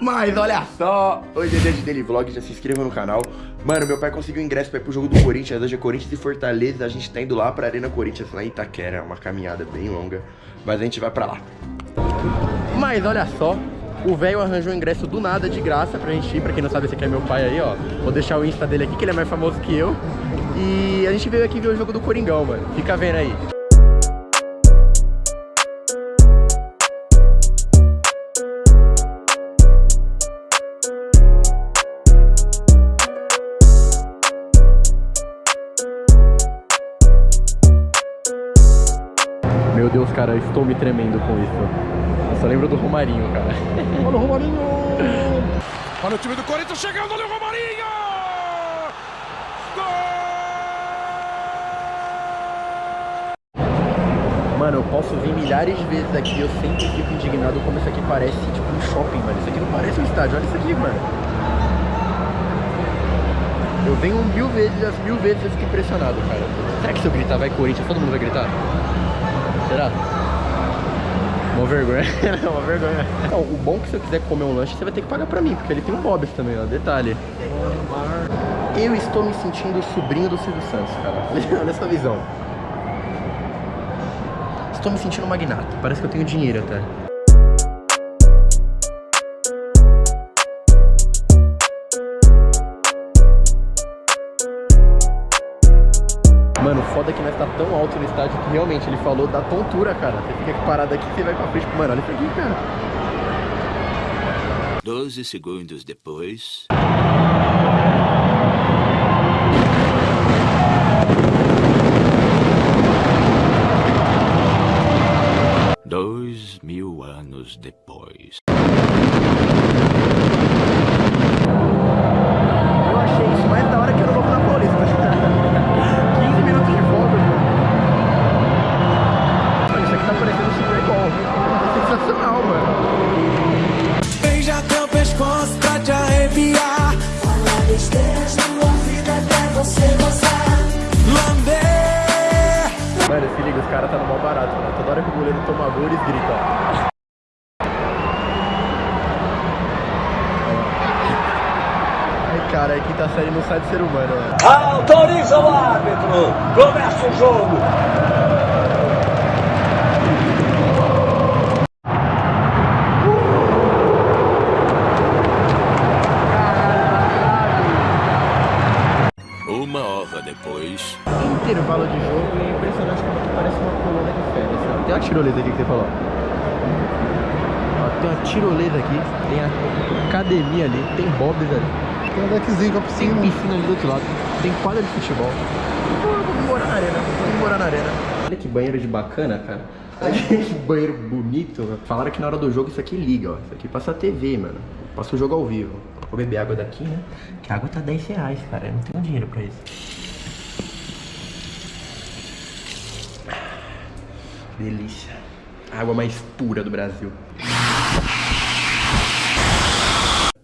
Mas olha só, hoje é dia de Daily Vlog, já se inscreva no canal. Mano, meu pai conseguiu ingresso pra ir pro jogo do Corinthians, hoje é Corinthians e Fortaleza, a gente tá indo lá pra Arena Corinthians, lá em Itaquera, uma caminhada bem longa, mas a gente vai pra lá. Mas olha só, o velho arranjou o ingresso do nada, de graça, pra gente ir, pra quem não sabe, esse aqui é meu pai aí, ó. Vou deixar o Insta dele aqui, que ele é mais famoso que eu. E a gente veio aqui ver o jogo do Coringão, mano, fica vendo aí. Deus, cara, eu estou me tremendo com isso. Eu só lembro do Romarinho, cara. Olha o Romarinho! Olha o time do Corinthians chegando, olha o Romarinho! Mano, eu posso vir milhares de vezes aqui, eu sempre fico indignado como isso aqui parece tipo um shopping, mano. Isso aqui não parece um estádio, olha isso aqui, mano. Eu venho mil vezes, as mil vezes eu fico impressionado, cara. Será que se eu gritar vai Corinthians, todo mundo vai gritar? Será? Uma vergonha. uma vergonha. Não, o bom é que se eu quiser comer um lanche, você vai ter que pagar pra mim, porque ele tem um Bob's também, ó. Detalhe. Eu estou me sentindo sobrinho do Silvio Santos, cara. Olha essa visão. Estou me sentindo magnata. Parece que eu tenho dinheiro até. Mano, foda que nós tá tão alto no estádio que realmente ele falou da tontura, cara. Você fica parado aqui, você vai pra frente. Mano, olha isso aqui, cara. 12 segundos depois. Dois mil anos depois. Aqui tá parecendo Super Bowl. É sensacional, mano. Beija teu pescoço pra te arrepiar. Fala besteiras no ouvido até você gozar. Lamber. Mano, se liga, os caras tá no mal barato, mano. Toda hora que o goleiro toma gol, eles gritam, ó. Ai, cara, é quinta série não sai de ser humano, né? Autoriza o árbitro. Começa o jogo. Tirolesa aqui, tem a academia ali, tem bobs ali. Tem um deckzinho com a Tem piscina. piscina ali do outro lado, tem quadra de futebol. Pô, eu vou morar na arena, vou morar na arena. Olha que banheiro de bacana, cara. Olha que banheiro bonito. Falaram que na hora do jogo isso aqui liga, ó. Isso aqui passa a TV, mano. Passa o jogo ao vivo. Vou beber água daqui, né? Que a água tá 10 reais, cara. Eu não tenho dinheiro pra isso. Delícia. A água mais pura do Brasil.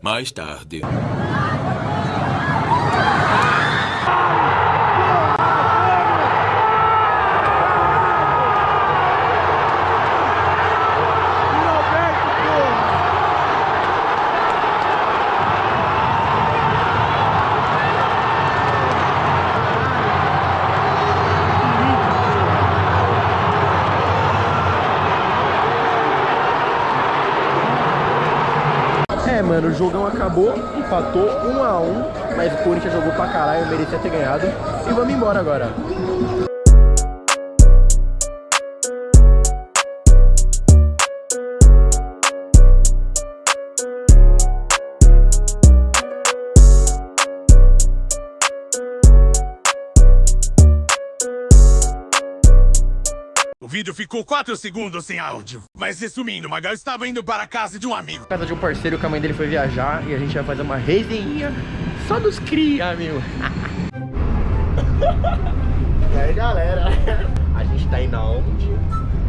Mais tarde. Mano, o jogão acabou, empatou 1 a 1 mas o Corinthians jogou pra caralho, merecia ter ganhado. E vamos embora agora. O vídeo ficou 4 segundos sem áudio. Mas resumindo, Magal estava indo para a casa de um amigo. Casa de um parceiro que a mãe dele foi viajar e a gente vai fazer uma resenha só dos cria, meu. e aí, galera? A gente tá indo aonde?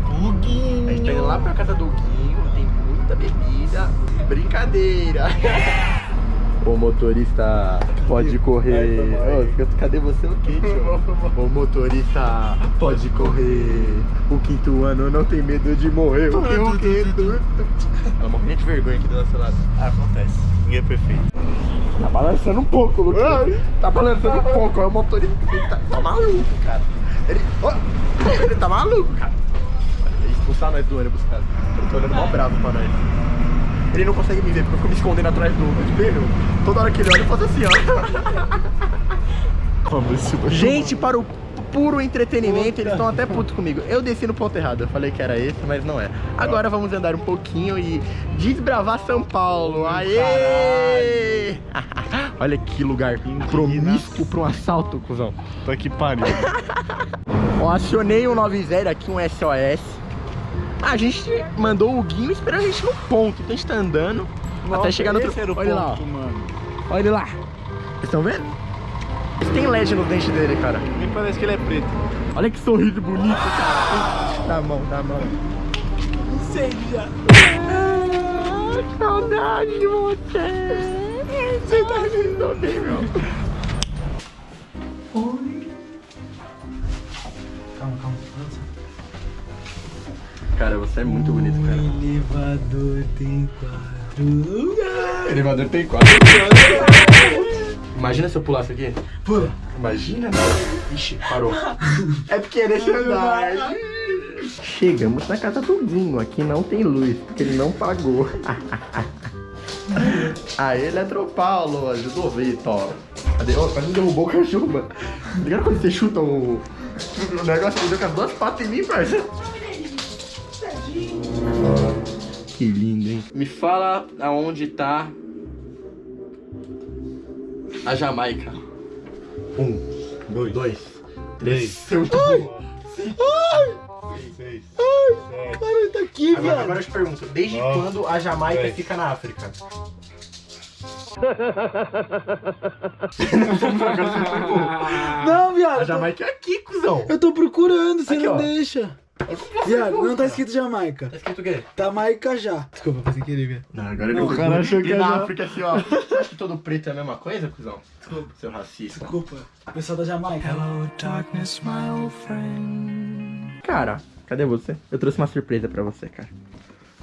Guguinho. A gente tá indo lá pra casa do Guinho, tem muita bebida. Brincadeira. O motorista pode correr. Ô, cadê você o quê, tio? O motorista pode correr. O quinto ano não tem medo de morrer. O quê? O? Ela morrendo de vergonha aqui do nosso lado. Ah, acontece. Ninguém é perfeito. Tá balançando um pouco, Lucas. Tá balançando um pouco. É o motorista. Ele tá, tá maluco, cara. Ele, ó, ele tá maluco, cara. Ele expulsar nós do ônibus, cara. Ele tá olhando mó bravo pra nós. Ele não consegue me ver porque eu fico me escondendo atrás do, do espelho. Toda hora que ele olha, eu faço assim, ó. Gente, para o puro entretenimento, eles estão até putos comigo. Eu desci no ponto errado, eu falei que era esse, mas não é. Agora vamos andar um pouquinho e desbravar São Paulo. Aê! Olha que lugar promíscuo para um assalto, cuzão. Tô aqui pariu. Ó, acionei um 90 aqui, um SOS. A gente mandou o Guinho esperando a gente no ponto. Então a gente tá andando até chegar no outro... Olha lá, ó. ponto, mano. olha ele lá. Vocês estão vendo? Esse tem LED nos dentes dele, cara. Nem parece que ele é preto. Olha que sorriso bonito, cara. Dá a mão, dá a mão. Seja. Ah, que saudade de você. Você tá lindo bem, meu. Calma, calma. Cara, você é muito bonito, cara. elevador tem quatro lugares. O elevador tem quatro. Imagina se eu pulasse aqui. Pula. Imagina, né? Ixi, parou. É porque é nesse andar. Chegamos na casa do Guinho. Aqui não tem luz, porque ele não pagou. Aí, Eletropaulo, ajudou o Vitor. Cadê? Ô, quase me derrubou o cachorro, mano. Ligado quando você chuta o, o negócio que deu com as duas patas em mim, parça? Que lindo, hein? Me fala aonde tá a Jamaica. Um, Dois. dois, Três. Seu Ai! Seis. Cara, tá aqui, agora, viado. agora eu te pergunto, desde Nove, quando a Jamaica dez. fica na África? Não, viado. A Jamaica é aqui, cuzão. Eu tô procurando, você Aqui, não ó. deixa. Viado, não tá escrito Jamaica. Tá escrito o quê? Tá Maica já. Desculpa, foi sem querer, viado. Não, agora Não, o cara achou que era- na África assim, ó. Você acha que todo preto é a mesma coisa, cuzão? Desculpa. Seu racista. Desculpa. Pessoal da Jamaica. Cara, cadê você? Eu trouxe uma surpresa pra você, cara.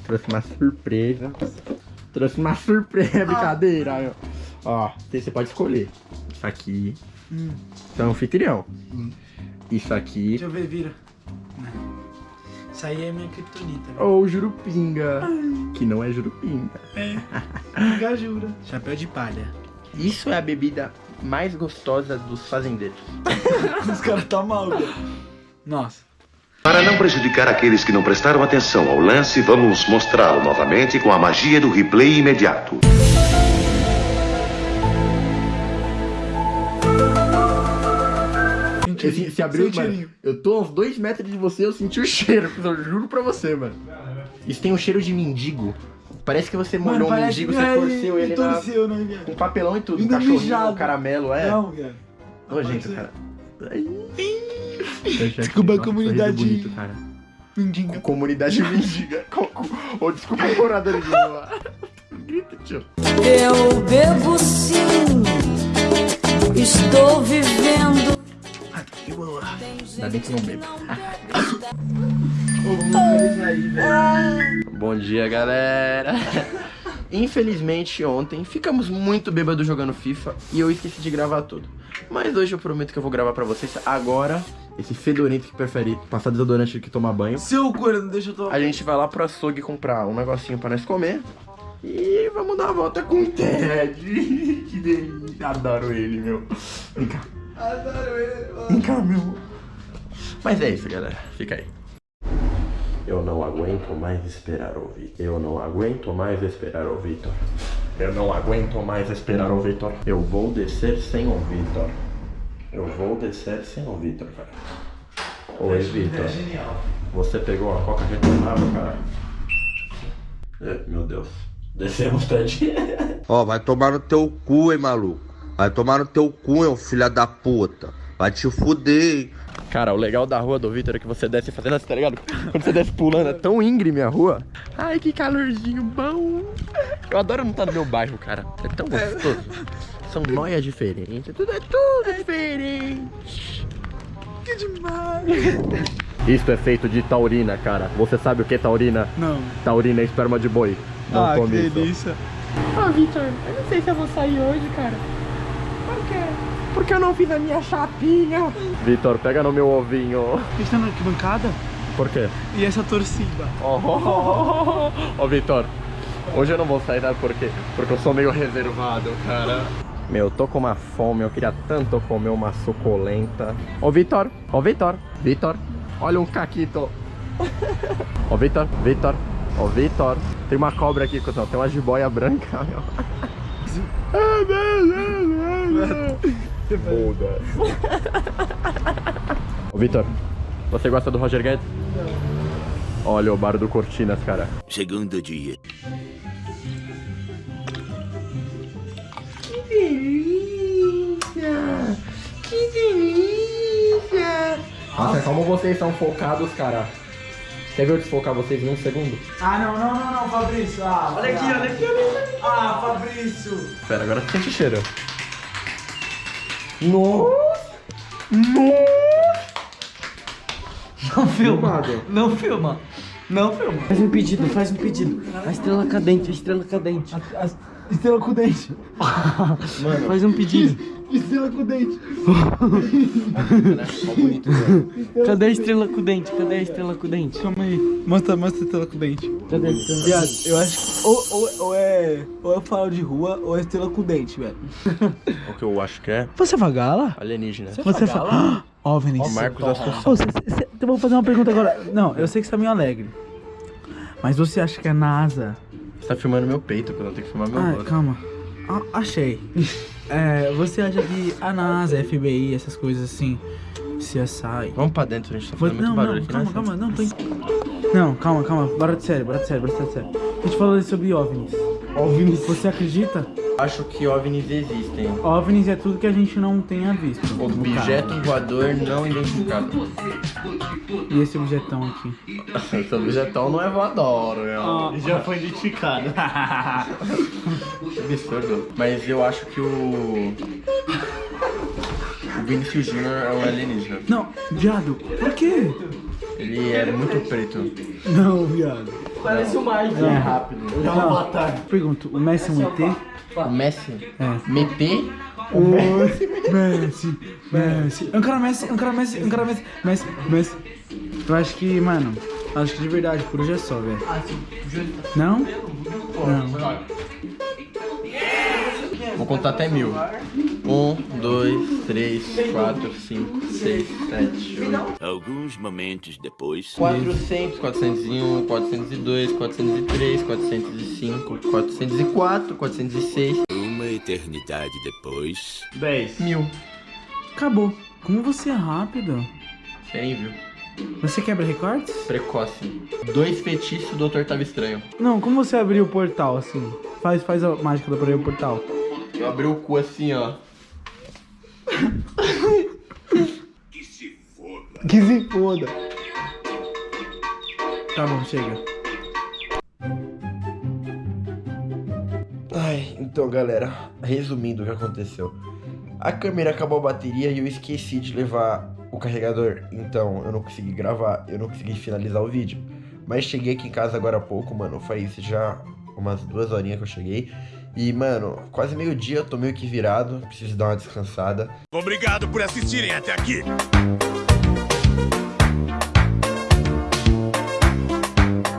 Trouxe uma surpresa. Trouxe uma surpresa, brincadeira. meu. Ó, você pode escolher. Isso aqui. Hum. Isso é um anfitrião. Isso aqui. Deixa eu ver, vira. Isso aí é minha criptonita. velho. Ou jurupinga. Que não é jurupinga. Gajura. Chapéu de palha. Isso é a bebida mais gostosa dos fazendeiros. Os caras tá mal, velho. Nossa. Para não prejudicar aqueles que não prestaram atenção ao lance, vamos mostrá-lo novamente com a magia do replay imediato. Esse, se abriu, cheirinho. Eu tô a uns dois metros de você, eu senti o cheiro. Eu juro pra você, mano. Isso tem um cheiro de mendigo. Parece que você molhou um mendigo, você é, torceu ele na, torceu, né, viado? com papelão e tudo. Um Ainda cachorrinho, mijado. caramelo, é. Não, viado. Nojento, cara. Ai. Desculpa a comunidade- bonito, cara. Mendiga. Comunidade mendiga. Ou desculpa, morador de rua. Grita, tio. Eu bebo sim, estou vivendo. Ainda bem que não bebo. Bom dia, galera. Infelizmente, ontem ficamos muito bêbados jogando FIFA e eu esqueci de gravar tudo. Mas hoje eu prometo que eu vou gravar pra vocês agora. Esse fedorento que prefere passar desodorante do que tomar banho. Seu não deixa eu tomar. A gente vai lá pro açougue comprar um negocinho pra nós comer. E vamos dar uma volta com o Ted. que delícia. Adoro ele, meu. Vem cá. Adoro ele, mano. Vem cá, meu. Mas é isso, galera. Fica aí. Eu não aguento mais esperar o Vitor. Eu não aguento mais esperar o Vitor. Eu não aguento mais esperar o Vitor. Eu vou descer sem o Vitor. Eu vou descer sem o Vitor, cara. Oi, Vitor. Você pegou a coca retornável, cara? É, meu Deus. Descemos, Ted. Ó, vai tomar no teu cu, hein, maluco. Vai tomar no teu cu, hein, ô filha da puta. Vai te fuder. Cara, o legal da rua do Vitor é que você desce fazendo assim, tá ligado? Quando você desce pulando, é tão íngreme a rua. Ai, que calorzinho bom. Eu adoro não estar no meu bairro, cara. É tão gostoso. São noias diferentes, tudo é tudo diferente. Que demais. Isto é feito de taurina, cara. Você sabe o que é taurina? Não. Taurina é esperma de boi. Não ah, que delícia. Ah, Vitor, eu não sei se eu vou sair hoje, cara. Por quê? Porque eu não fiz a minha chapinha. Vitor, pega no meu ovinho. Gente tá na arquibancada? Por quê? E essa torcida? Ó, oh, oh, Vitor, hoje eu não vou sair, sabe por quê? Porque eu sou meio reservado, cara. Meu, eu tô com uma fome, eu queria tanto comer uma suculenta. Ô, Vitor, ô, Vitor, Vitor, olha um caquito. Ô, Vitor, Vitor, ô, Vitor. Tem uma cobra aqui, cuzão, tem uma jiboia branca, meu. Buda. Ô, Vitor, você gosta do Roger Guedes? Não. Olha o bar do Cortinas, cara. Segundo dia. Que delícia! Que delícia! Nossa, como vocês são focados, cara. Quer ver eu desfocar vocês em um segundo? Ah, não, não, não, não, Fabrício. Ah, Olha aqui, olha aqui, olha aqui. Ah, Fabrício. Pera, agora sente o cheiro. Nossa! Nossa! Não filma. Filmado. Não filma. Não filma. Faz um pedido, faz um pedido. A estrela cadente, a estrela cadente. A, a estrela com dente. Mano, Faz um pedido. Estrela com dente. Cadê a estrela com dente? Cadê a estrela com dente? Calma aí. Mostra, mostra a estrela com dente. Cadê a estrela? Viado, eu acho que ou, ou, ou é. Ou é faro de rua ou é estrela com dente, velho. o que eu acho que é Você é vagala? alienígena. Você fala. OVNIs. O Marcos assustou. Ô, cê- cê- eu vou fazer uma pergunta agora. Não, eu sei que você tá meio alegre. Mas você acha que a NASA. Você tá filmando meu peito, quando eu tenho que filmar meu Ah, rosto. calma. Ah, achei. É, você acha que a NASA, FBI, essas coisas assim, CSI. Vamos pra dentro, a gente tá fazendo muito não, barulho não, aqui, calma, né? calma, não, tô. Não, calma, calma, bora de sério, bora de sério, bora de sério. A gente falou sobre OVNIs. OVNIs? Você acredita? Acho que OVNIs existem. OVNIs é tudo que a gente não tenha visto. Objeto caso. voador não identificado. E esse objetão aqui? Esse objetão não é voador, meu. já foi identificado. Que absurdo. Mas eu acho que o. O Vinicius Jr. é um alienígena. não, viado, por quê? Ele é muito preto. Não, viado. Parece o Mike. É rápido. Não, pergunto, o Messi é um ET? O Messi? É. Meter? Messi, Messi. Messi, cara Messi, é um cara Messi, Messi, Messi. Eu acho que, mano, acho que de verdade, por hoje é só, velho. Não? Não. Vou contar até mil. Um, dois, três, quatro, cinco, seis, sete, oito. Alguns momentos depois. 400, 401, 402, 403, 405, 404, 406. Uma eternidade depois. 10. Mil. Acabou. Como você é rápido. Quem viu? Você quebra recordes? Precoce. Dois feitiços, o doutor tava estranho. Não, como você abriu o portal assim? Faz, faz a mágica pra abrir o portal. Eu abri o cu assim, ó. Que se foda. Tá bom, chega. Ai, então galera, resumindo o que aconteceu. A câmera acabou a bateria e eu esqueci de levar o carregador. Então eu não consegui gravar, eu não consegui finalizar o vídeo. Mas cheguei aqui em casa agora há pouco, mano. Faz já umas duas horinhas que eu cheguei. E, mano, quase meio dia eu tô meio que virado. Preciso dar uma descansada. Obrigado por assistirem até aqui.